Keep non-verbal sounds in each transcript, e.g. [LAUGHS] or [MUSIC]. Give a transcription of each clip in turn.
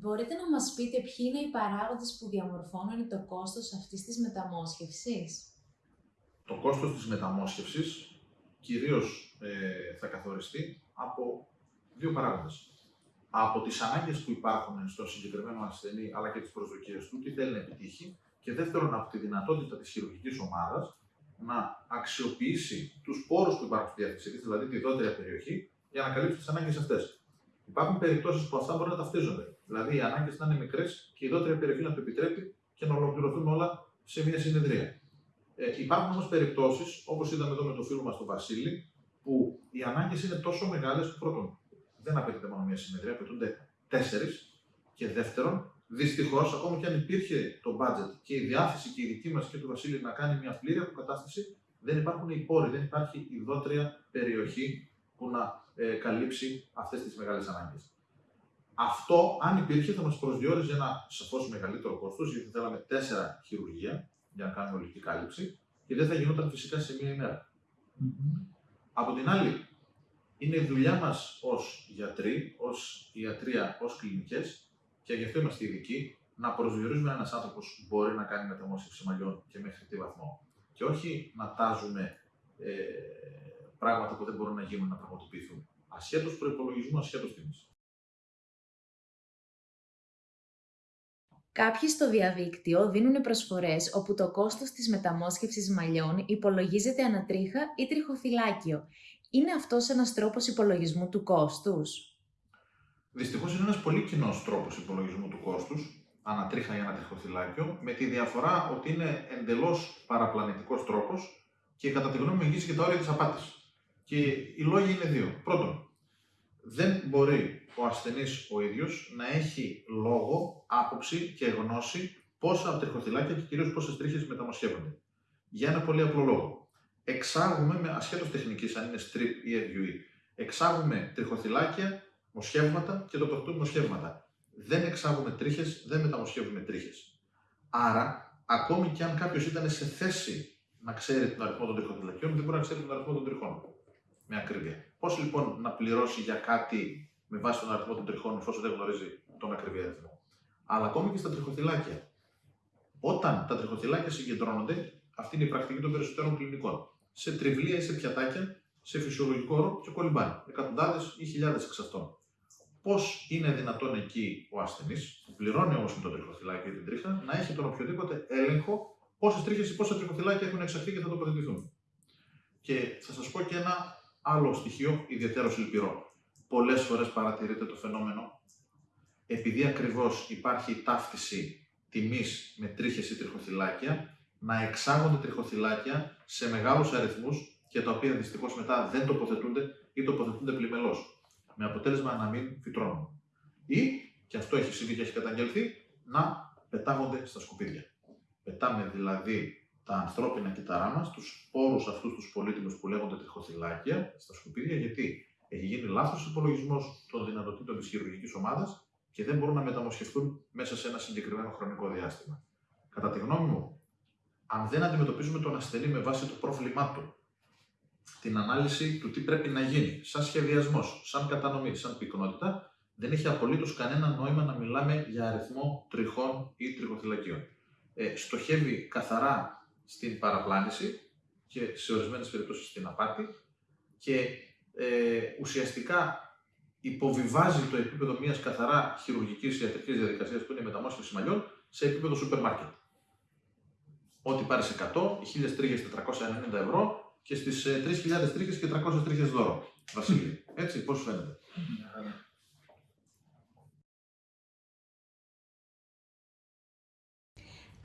Μπορείτε να μας πείτε ποιοι είναι οι παράγοντες που διαμορφώνουν το κόστος αυτής της μεταμόσχευσης; Το κόστος της μεταμόσχευσης κυρίως ε, θα καθοριστεί από δύο παράγοντες. Από τις ανάγκες που υπάρχουν στο συγκεκριμένο ασθενή, αλλά και τις προσδοκίες του, τι θέλει να επιτύχει, και δεύτερον από τη δυνατότητα της χειρουργικής ομάδας να αξιοποιήσει τους πόρους που υπάρχουν στη διάθεσή της, δηλαδή τη δότερη περιοχή, για να καλύψει τις ανάγκες αυτές. Υπάρχουν περιπτώσεις που αυτά μπορεί να ταυτίζονται. Δηλαδή, οι ανάγκες να είναι μικρές και η δότερη περιοχή να το επιτρέπει και να ολοκληρωθούν όλα σε μια συνεδρία. Ε, υπάρχουν όμως περιπτώσεις, όπως είδαμε εδώ με το φίλο μας τον Βασίλη, που οι ανάγκες είναι τόσο μεγάλες που πρώτον δεν απαιτείται μόνο μια συνεδρία, απαιτούνται τέσσερις. Και δεύτερον, δυστυχώς, ακόμα και αν υπήρχε το budget και η διάθεση και η δική μας και του Βασίλη να κάνει μια πλήρη αποκατάσταση, δεν υπάρχουν οι πόροι, δεν υπάρχει η δότερια περιοχή που να ε, καλύψει αυτές τις μεγάλες ανάγκες. Αυτό, αν υπήρχε, θα μας προσδιορίζει ένα σαφώς μεγαλύτερο κόστος, γιατί θέλαμε τέσσερα χειρουργία για να κάνουμε ολική κάλυψη και δεν θα γινόταν φυσικά σε μία ημέρα. Από την άλλη, είναι η δουλειά μας ως γιατροί, ως ιατρία, ως κλινικές, και γι' αυτό είμαστε ειδικοί, να προσδιορίζουμε ένας άνθρωπος που μπορεί να κάνει μεταμόσχευση μαλλιών και μέχρι τι βαθμό. Και όχι να τάζουμε ε, πράγματα που δεν μπορούν να γίνουν να πραγματοποιηθούν. Ασχέτως προπολογισμού, ασχέτως τιμής. Κάποιοι στο διαδίκτυο δίνουν προσφορές όπου το κόστος της μεταμόσχευσης μαλλιών υπολογίζεται ανατρίχα ή τριχοθυλάκιο. Είναι αυτός ένας τρόπος υπολογισμού του κόστους; Δυστυχώς είναι ένας πολύ κοινός τρόπος υπολογισμού του κόστους, ανατρίχα ή ανατριχοθυλάκιο, με τη διαφορά ότι είναι εντελώς παραπλανητικός τρόπος και κατά τη γνώμη μου εγγύσει και τα όρια της απάτης. Και οι λόγοι είναι δύο. Πρώτον, δεν μπορεί ο ασθενής ο ίδιος να έχει λόγο, άποψη και γνώση πόσα τριχοθυλάκια και κυρίως πόσες τρίχες μεταμοσχεύονται. Για ένα πολύ απλό λόγο. Εξάγουμε, με ασχέτως τεχνικής, αν είναι strip ή FUE, εξάγουμε τριχοθυλάκια, μοσχεύματα και τοποθετούμε μοσχεύματα. Δεν εξάγουμε τρίχες, δεν μεταμοσχεύουμε τρίχες. Άρα, ακόμη και αν κάποιος ήταν σε θέση να ξέρει τον αριθμό των τριχοθυλακιών, δεν μπορεί να ξέρει τον αριθμό των τριχών. Με ακρίβεια. Πώς λοιπόν να πληρώσει για κάτι με βάση τον αριθμό των τριχών, εφόσον δεν γνωρίζει τον ακριβή αριθμό. Αλλά ακόμη και στα τριχοθυλάκια. Όταν τα τριχοθυλάκια συγκεντρώνονται, αυτή είναι η πρακτική των περισσότερων κλινικών. Σε τριβλία ή σε πιατάκια, σε φυσιολογικό όρο και κολυμπάνε. Εκατοντάδες ή χιλιάδες εξ αυτών. Πώς είναι δυνατόν εκεί ο ασθενής, που πληρώνει όμως με το τριχοθυλάκι ή την τρίχα, να έχει τον οποιοδήποτε έλεγχο πόσες τρίχες ή πόσα τριχοθυλάκια έχουν εξαχθεί και θα τοποθετηθούν. Και θα σας πω και ένα άλλο στοιχείο ιδιαίτερος λυπηρό πολλές φορές παρατηρείται το φαινόμενο, επειδή ακριβώς υπάρχει ταύτιση τιμής με τρίχες ή τριχοθυλάκια, να εξάγονται τριχοθυλάκια σε μεγάλους αριθμούς και τα οποία δυστυχώς μετά δεν τοποθετούνται ή τοποθετούνται πλημελώς, με αποτέλεσμα να μην φυτρώνουν. Ή, και αυτό έχει συμβεί και έχει καταγγελθεί, να πετάγονται στα σκουπίδια. Πετάμε δηλαδή τα ανθρώπινα κύτταρά μας, τους σπόρους αυτούς τους πολύτιμους που λέγονται τριχοθυλάκια, στα σκουπίδια, γιατί έχει γίνει λάθος υπολογισμός των δυνατοτήτων της χειρουργικής ομάδας και δεν μπορούν να μεταμοσχευτούν μέσα σε ένα συγκεκριμένο χρονικό διάστημα. Κατά τη γνώμη μου, αν δεν αντιμετωπίζουμε τον ασθενή με βάση το πρόβλημά του, την ανάλυση του τι πρέπει να γίνει, σαν σχεδιασμός, σαν κατανομή, σαν πυκνότητα, δεν έχει απολύτως κανένα νόημα να μιλάμε για αριθμό τριχών ή τριχοθυλακίων. Ε, στοχεύει καθαρά στην παραπλάνηση και σε ορισμένες περιπτώσεις στην απάτη και ε, ουσιαστικά υποβιβάζει το επίπεδο μιας καθαρά χειρουργικής ιατρικής διαδικασίας που είναι η μεταμόσχευση μαλλιών σε επίπεδο σούπερ μάρκετ. Ό,τι πάρεις 100, 1000 τρίχε 490 ευρώ και στις 3.000 τρίχε και 300 τρίχε δώρο. Βασίλη, [LAUGHS] έτσι, πώς φαίνεται;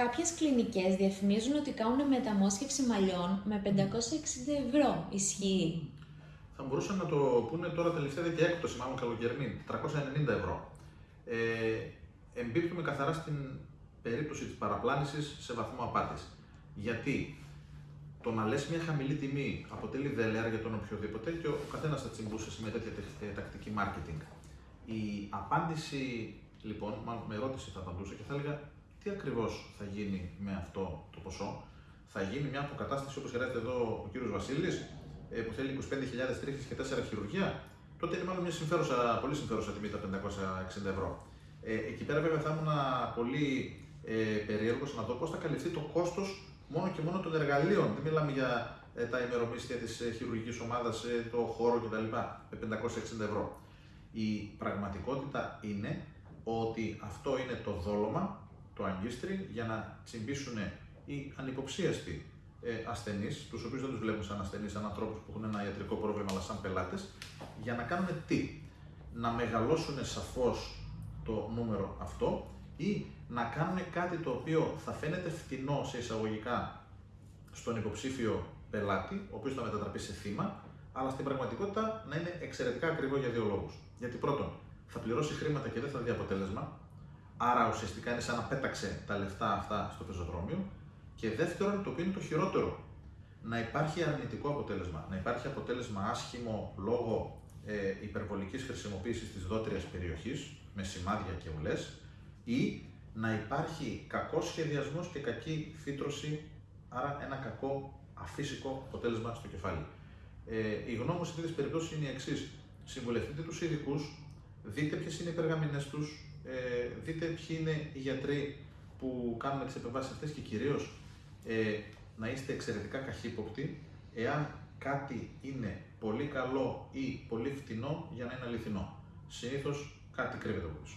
Κάποιες κλινικές διαφημίζουν ότι κάνουν μεταμόσχευση μαλλιών με 560 ευρώ. Ισχύει θα μπορούσαν να το πούνε τώρα τελευταία και έκπτωση, μάλλον καλοκαιρινή, 390 ευρώ. Ε, εμπίπτουμε καθαρά στην περίπτωση της παραπλάνησης σε βαθμό απάτης. Γιατί το να λες μια χαμηλή τιμή αποτελεί δελεάρα για τον οποιοδήποτε και ο καθένας θα τσιμπούσε με τέτοια τακτική marketing. Η απάντηση, λοιπόν, μάλλον με ερώτηση θα απαντούσα και θα έλεγα τι ακριβώς θα γίνει με αυτό το ποσό; Θα γίνει μια αποκατάσταση όπως χρειάζεται εδώ ο κύριος Βασίλης, ε, που θέλει 25.000 τρίχες και 4 χειρουργία, τότε είναι μάλλον μια συμφέρουσα, πολύ συμφέρουσα τιμή τα 560 ευρώ. Ε, εκεί πέρα βέβαια θα ήμουν πολύ ε, περίεργος να δω πώς θα καλυφθεί το κόστος μόνο και μόνο των εργαλείων. Δεν μιλάμε για ε, τα ημερομίσθια της ε, χειρουργικής ομάδας, ε, το χώρο κτλ. με 560 ευρώ. Η πραγματικότητα είναι ότι αυτό είναι το δόλωμα, το αγκίστρι, για να τσιμπήσουν οι ανυποψίαστοι ε, ασθενείς, τους οποίους δεν τους βλέπουμε σαν ασθενείς, σαν ανθρώπους που έχουν ένα ιατρικό πρόβλημα, αλλά σαν πελάτες, για να κάνουν τι, να μεγαλώσουν σαφώς το νούμερο αυτό ή να κάνουν κάτι το οποίο θα φαίνεται φτηνό σε εισαγωγικά στον υποψήφιο πελάτη, ο οποίος θα μετατραπεί σε θύμα, αλλά στην πραγματικότητα να είναι εξαιρετικά ακριβό για δύο λόγους. Γιατί πρώτον, θα πληρώσει χρήματα και δεν θα δει αποτέλεσμα, άρα ουσιαστικά είναι σαν να πέταξε τα λεφτά αυτά στο πεζοδρόμιο. Και δεύτερον, το οποίο είναι το χειρότερο, να υπάρχει αρνητικό αποτέλεσμα, να υπάρχει αποτέλεσμα άσχημο λόγω ε, υπερβολικής χρησιμοποίησης της δότριας περιοχής, με σημάδια και ουλές, ή να υπάρχει κακός σχεδιασμός και κακή φύτρωση, άρα ένα κακό αφύσικο αποτέλεσμα στο κεφάλι. Ε, η γνώμη μου σε τέτοιες περιπτώσεις είναι η εξής. Συμβουλευτείτε τους ειδικούς, δείτε ποιες είναι οι περγαμηνές τους, ε, δείτε ποιοι είναι οι γιατροί που κάνουν τις επεμβάσεις αυτές και κυρίως ε, να είστε εξαιρετικά καχύποπτοι εάν κάτι είναι πολύ καλό ή πολύ φτηνό για να είναι αληθινό. Συνήθως κάτι κρύβεται από πίσω.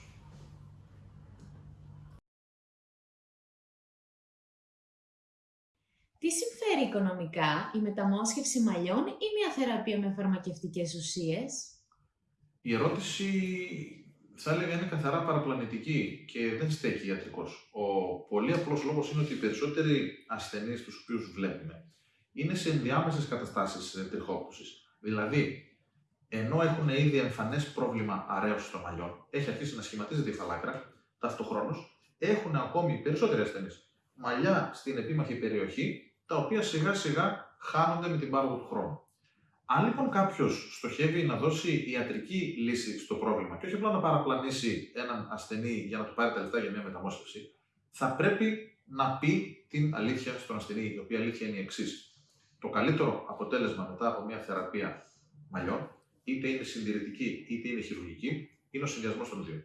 Τι συμφέρει οικονομικά, η μεταμόσχευση μαλλιών ή μια θεραπεία με φαρμακευτικές ουσίες; Η ερώτηση θα έλεγα είναι καθαρά παραπλανητική και δεν στέκει ιατρικός. Ο πολύ απλός λόγος είναι ότι οι περισσότεροι ασθενείς τους οποίους βλέπουμε είναι σε ενδιάμεσες καταστάσεις τριχόπουση. Δηλαδή, ενώ έχουν ήδη εμφανές πρόβλημα αρέωση των μαλλιών, έχει αρχίσει να σχηματίζεται η φαλάκρα, ταυτοχρόνως έχουν ακόμη οι περισσότεροι ασθενείς μαλλιά στην επίμαχη περιοχή, τα οποία σιγά σιγά χάνονται με την πάροδο του χρόνου. Αν λοιπόν κάποιος στοχεύει να δώσει ιατρική λύση στο πρόβλημα και όχι απλά να παραπλανήσει έναν ασθενή για να του πάρει τα λεφτά για μια μεταμόσχευση, θα πρέπει να πει την αλήθεια στον ασθενή, η οποία αλήθεια είναι η εξής. Το καλύτερο αποτέλεσμα μετά από μια θεραπεία μαλλιών, είτε είναι συντηρητική είτε είναι χειρουργική, είναι ο συνδυασμός των δύο.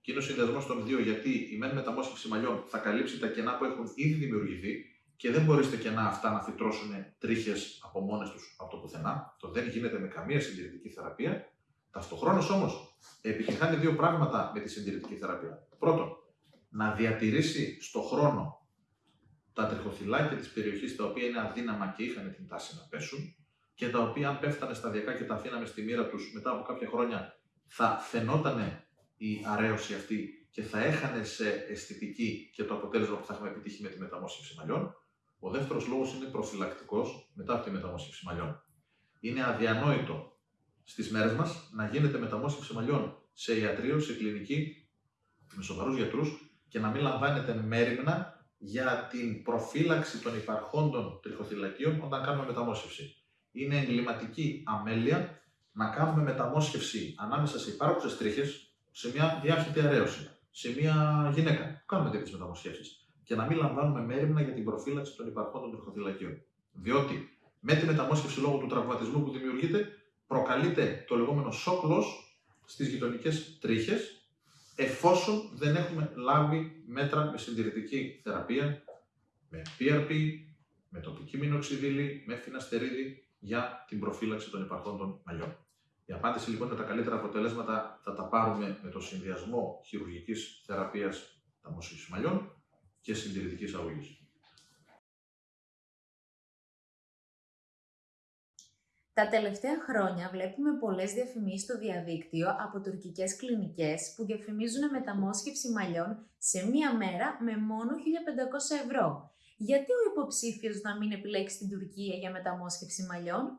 Και είναι ο συνδυασμός των δύο γιατί η μεν μεταμόσχευση μαλλιών θα καλύψει τα κενά που έχουν ήδη δημιουργηθεί και δεν μπορείς στα κενά αυτά να φυτρώσουν τρίχες από μόνες τους από το πουθενά. Το δεν γίνεται με καμία συντηρητική θεραπεία. Ταυτοχρόνως όμως επιτυχάνει δύο πράγματα με τη συντηρητική θεραπεία. Πρώτον, να διατηρήσει στο χρόνο τα τριχοθυλάκια της περιοχής τα οποία είναι αδύναμα και είχαν την τάση να πέσουν και τα οποία αν πέφτανε σταδιακά και τα αφήναμε στη μοίρα τους μετά από κάποια χρόνια θα φαινόταν η αρέωση αυτή και θα έχανε σε αισθητική και το αποτέλεσμα που θα έχουμε επιτύχει με τη μεταμόσχευση μαλλιών. Ο δεύτερος λόγος είναι προφυλακτικός μετά από τη μεταμόσχευση μαλλιών. Είναι αδιανόητο στις μέρες μας να γίνεται μεταμόσχευση μαλλιών σε ιατρείο, σε κλινική, με σοβαρούς γιατρούς και να μην λαμβάνετε μέρημνα για την προφύλαξη των υπαρχόντων τριχοθυλακίων όταν κάνουμε μεταμόσχευση. Είναι εγκληματική αμέλεια να κάνουμε μεταμόσχευση ανάμεσα σε υπάρχουσες τρίχες, σε μια διάχυτη αρέωση, σε μια γυναίκα που κάνουμε τέτοιες μεταμοσχεύσεις και να μην λαμβάνουμε μέρημνα για την προφύλαξη των υπαρχών των τριχοθυλακίων. Διότι με τη μεταμόσχευση λόγω του τραυματισμού που δημιουργείται, προκαλείται το λεγόμενο σόκλο στις γειτονικές τρίχες, εφόσον δεν έχουμε λάβει μέτρα με συντηρητική θεραπεία, με PRP, με τοπική μηνοξιδίλη, με φιναστερίδη για την προφύλαξη των υπαρχών των μαλλιών. Η απάντηση λοιπόν με τα καλύτερα αποτελέσματα θα τα πάρουμε με το συνδυασμό χειρουργικής θεραπείας ταμόσχησης μαλλιών και συντηρητικής αγωγής. Τα τελευταία χρόνια βλέπουμε πολλές διαφημίσεις στο διαδίκτυο από τουρκικές κλινικές που διαφημίζουν μεταμόσχευση μαλλιών σε μία μέρα με μόνο 1500 ευρώ. Γιατί ο υποψήφιος να μην επιλέξει την Τουρκία για μεταμόσχευση μαλλιών;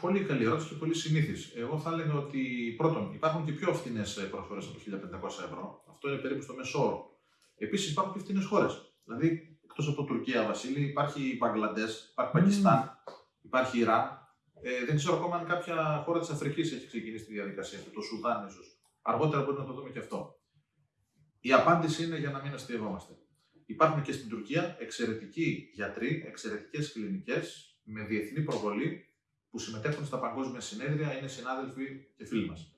Πολύ καλή ερώτηση και πολύ συνήθις. Εγώ θα έλεγα ότι πρώτον υπάρχουν και πιο φθηνές προσφορές από 1500 ευρώ. Αυτό είναι περίπου στο μέσο όρο. Επίσης υπάρχουν και φθηνέ χώρες. Δηλαδή, εκτός από Τουρκία, Βασίλη, υπάρχει Μπαγκλαντές, υπάρχει Πακιστάν, υπάρχει Ιράν. Ε, δεν ξέρω ακόμα αν κάποια χώρα της Αφρικής έχει ξεκινήσει τη διαδικασία το Σουδάν ίσως. Αργότερα μπορεί να το δούμε και αυτό. Η απάντηση είναι για να μην αστείευόμαστε. Υπάρχουν και στην Τουρκία εξαιρετικοί γιατροί, εξαιρετικές κλινικές με διεθνή προβολή που συμμετέχουν στα παγκόσμια συνέδρια είναι συνάδελφοι και φίλοι μας.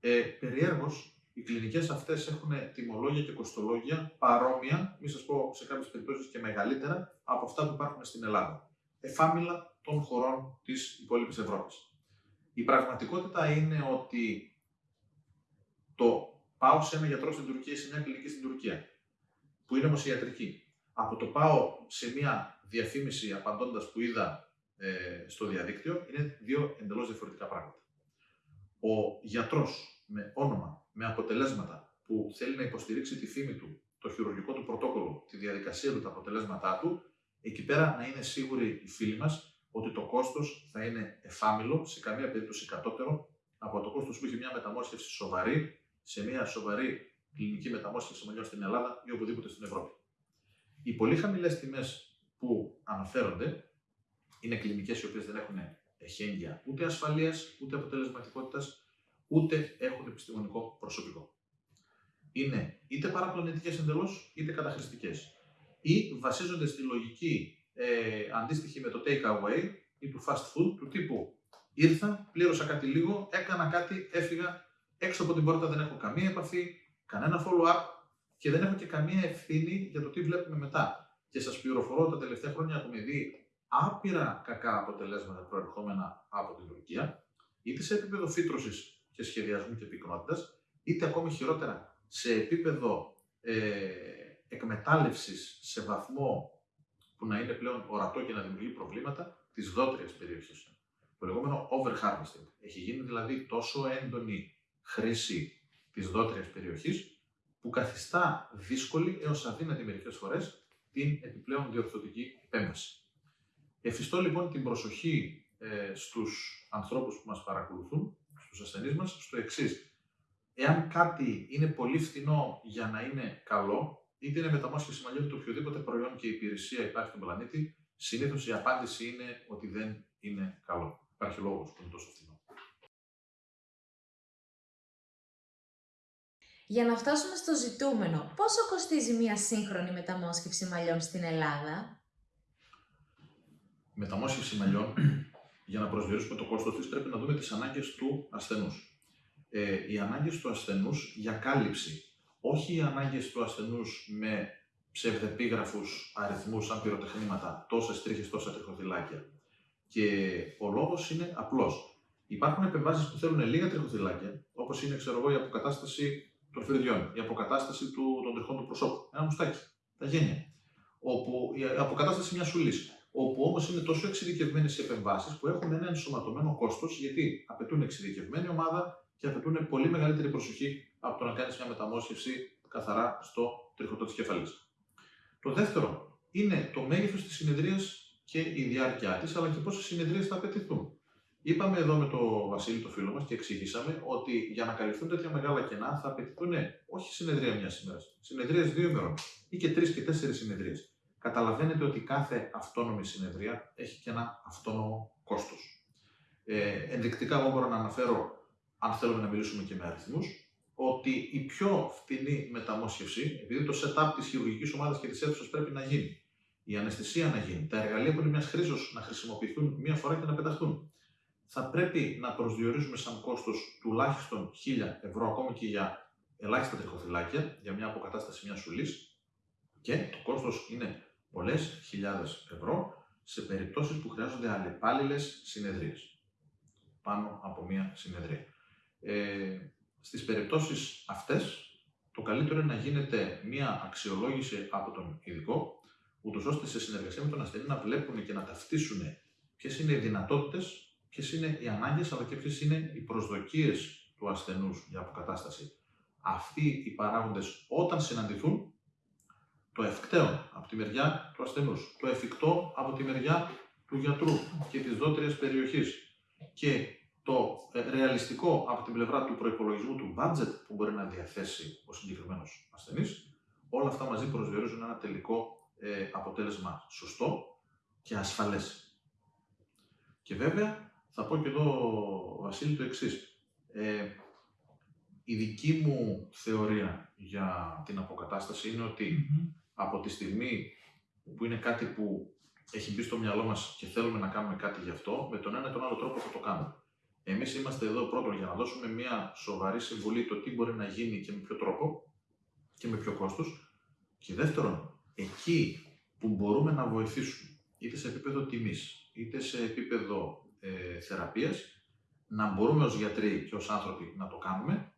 Ε, περιέργως, οι κλινικές αυτές έχουν τιμολόγια και κοστολόγια παρόμοια, μη σας πω σε κάποιες περιπτώσεις και μεγαλύτερα από αυτά που υπάρχουν στην Ελλάδα. Εφάμιλα των χωρών της υπόλοιπης Ευρώπης. Η πραγματικότητα είναι ότι το πάω σε ένα γιατρό στην Τουρκία ή σε μια κλινική στην Τουρκία, που είναι όμως ιατρική. Από το πάω σε μια διαφήμιση απαντώντας που είδα ε, στο διαδίκτυο, είναι δύο εντελώς διαφορετικά πράγματα. Ο γιατρός με όνομα, με αποτελέσματα που θέλει να υποστηρίξει τη φήμη του, το χειρουργικό του πρωτόκολλο, τη διαδικασία του, τα αποτελέσματά του, εκεί πέρα να είναι σίγουροι οι φίλοι μας ότι το κόστος θα είναι εφάμιλο, σε καμία περίπτωση κατώτερο από το κόστος που έχει μια μεταμόσχευση σοβαρή σε μια σοβαρή κλινική μεταμόσχευση μαλλιών στην Ελλάδα ή οπουδήποτε στην Ευρώπη. Οι πολύ χαμηλές τιμές που αναφέρονται είναι κλινικές οι οποίες δεν έχουν εχέγγυα ούτε ασφαλείας, ούτε αποτελεσματικότητας, ούτε έχουν επιστημονικό προσωπικό. Είναι είτε παραπλανητικές εντελώς, είτε καταχρηστικές. Ή βασίζονται στη λογική ε, αντίστοιχη με το take away ή του fast food, του τύπου ήρθα, πλήρωσα κάτι λίγο, έκανα κάτι, έφυγα, έξω από την πόρτα δεν έχω καμία επαφή, κανένα follow-up και δεν έχω και καμία ευθύνη για το τι βλέπουμε μετά. Και σας πληροφορώ, τα τελευταία χρόνια έχουμε δει άπειρα κακά αποτελέσματα προερχόμενα από την Τουρκία, είτε σε επίπεδο φύτρωσης και σχεδιασμού και πυκνότητα, είτε ακόμη χειρότερα σε επίπεδο ε, εκμετάλλευσης σε βαθμό που να είναι πλέον ορατό και να δημιουργεί προβλήματα της δότριας περιοχής. Το λεγόμενο overharvesting. Έχει γίνει δηλαδή τόσο έντονη χρήση της δότριας περιοχής που καθιστά δύσκολη έως αδύνατη μερικές φορές την επιπλέον διορθωτική επέμβαση. Εφιστώ λοιπόν την προσοχή ε, στους ανθρώπους που μας παρακολουθούν, στους ασθενείς μας, στο εξής. Εάν κάτι είναι πολύ φθηνό για να είναι καλό, είτε είναι μεταμόσχευση μαλλιών, το οποιοδήποτε προϊόν και υπηρεσία υπάρχει στον πλανήτη, συνήθως η απάντηση είναι ότι δεν είναι καλό. Υπάρχει λόγος που είναι τόσο φθηνό. Για να φτάσουμε στο ζητούμενο, πόσο κοστίζει μια σύγχρονη μεταμόσχευση μαλλιών στην Ελλάδα; Μεταμόσχευση μαλλιών, για να προσδιορίσουμε το κόστος της, πρέπει να δούμε τις ανάγκες του ασθενούς. Ε, οι ανάγκες του ασθενούς για κάλυψη, όχι οι ανάγκες του ασθενούς με ψευδεπίγραφους αριθμούς σαν πυροτεχνήματα, τόσες τρίχες, τόσα τριχοθυλάκια. Και ο λόγος είναι απλός. Υπάρχουν επεμβάσεις που θέλουν λίγα τριχοθυλάκια, όπως είναι ξέρω εγώ, η αποκατάσταση των φρυδιών, η αποκατάσταση του, των τριχών του προσώπου. Ένα μουστάκι, τα γένια. Όπου, η αποκατάσταση μιας σουλής. Όπου όμως είναι τόσο εξειδικευμένες οι επεμβάσεις που έχουν ένα ενσωματωμένο κόστος, γιατί απαιτούν εξειδικευμένη ομάδα και απαιτούν πολύ μεγαλύτερη προσοχή από το να κάνεις μια μεταμόσχευση καθαρά στο τριχωτό της κεφαλής. Το δεύτερο είναι το μέγεθος της συνεδρίας και η διάρκεια της, αλλά και πόσες συνεδρίες θα απαιτηθούν. Είπαμε εδώ με τον Βασίλη, το φίλο μας, και εξηγήσαμε ότι για να καλυφθούν τέτοια μεγάλα κενά θα απαιτηθούν όχι συνεδρία μια ημέρα, συνεδρίες δύο ημερών ή και τρεις και τέσσερις συνεδρίες. Καταλαβαίνετε ότι κάθε αυτόνομη συνεδρία έχει και ένα αυτόνομο κόστος. Ε, ενδεικτικά, εγώ μπορώ να αναφέρω, αν θέλουμε να μιλήσουμε και με αριθμούς, ότι η πιο φτηνή μεταμόσχευση, επειδή το setup της χειρουργικής ομάδας και της αίθουσας πρέπει να γίνει, η αναισθησία να γίνει, τα εργαλεία που είναι μιας χρήσεω να χρησιμοποιηθούν μία φορά και να πεταχτούν, θα πρέπει να προσδιορίζουμε σαν κόστος τουλάχιστον 1000 ευρώ, ακόμη και για ελάχιστα τριχοθυλάκια, για μια αποκατάσταση μιας σουλής. Και το κόστος είναι πολλές χιλιάδες ευρώ σε περιπτώσεις που χρειάζονται αλλεπάλληλε συνεδρίες. Πάνω από μια συνεδρία. Ε, στις περιπτώσεις αυτές, το καλύτερο είναι να γίνεται μια αξιολόγηση από τον ειδικό, ούτως ώστε σε συνεργασία με τον ασθενή να βλέπουν και να ταυτίσουν ποιες είναι οι δυνατότητες ποιες είναι οι ανάγκες αλλά και ποιες είναι οι προσδοκίες του ασθενούς για αποκατάσταση. Αυτοί οι παράγοντες όταν συναντηθούν, το ευκταίο από τη μεριά του ασθενούς, το εφικτό από τη μεριά του γιατρού και της δότριας περιοχής και το ε, ρεαλιστικό από την πλευρά του προπολογισμού του budget που μπορεί να διαθέσει ο συγκεκριμένος ασθενής, όλα αυτά μαζί προσδιορίζουν ένα τελικό ε, αποτέλεσμα σωστό και ασφαλές. Και βέβαια θα πω και εδώ, Βασίλη, το εξής. Ε, η δική μου θεωρία για την αποκατάσταση είναι από τη στιγμή που είναι κάτι που έχει μπει στο μυαλό μας και θέλουμε να κάνουμε κάτι γι' αυτό, με τον ένα ή τον άλλο τρόπο θα το κάνουμε. Εμείς είμαστε εδώ πρώτον για να δώσουμε μια σοβαρή συμβουλή το τι μπορεί να γίνει και με ποιο τρόπο και με ποιο κόστος. Και δεύτερον, εκεί που μπορούμε να βοηθήσουμε, είτε σε επίπεδο τιμής, είτε σε επίπεδο ε, θεραπείας, να μπορούμε ως γιατροί και ως άνθρωποι να το κάνουμε,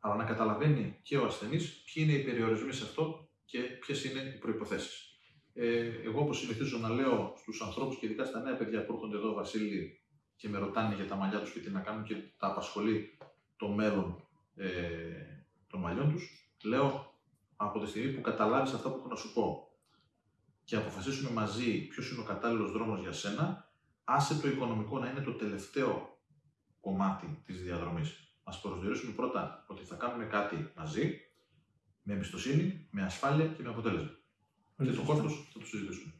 αλλά να καταλαβαίνει και ο ασθενής ποιοι είναι οι περιορισμοί σε αυτό και ποιες είναι οι προϋποθέσεις. Ε, εγώ, όπως συνηθίζω να λέω στους ανθρώπους και ειδικά στα νέα παιδιά που έρχονται εδώ, Βασίλη, και με ρωτάνε για τα μαλλιά τους και τι να κάνουν και τα απασχολεί το μέλλον ε, των μαλλιών τους, λέω από τη στιγμή που καταλάβεις αυτά που έχω να σου πω και αποφασίσουμε μαζί ποιος είναι ο κατάλληλος δρόμος για σένα, άσε το οικονομικό να είναι το τελευταίο κομμάτι της διαδρομής. Α προσδιορίσουμε πρώτα ότι θα κάνουμε κάτι μαζί, με εμπιστοσύνη, με ασφάλεια και με αποτέλεσμα. Και το κόστος θα το συζητήσουμε.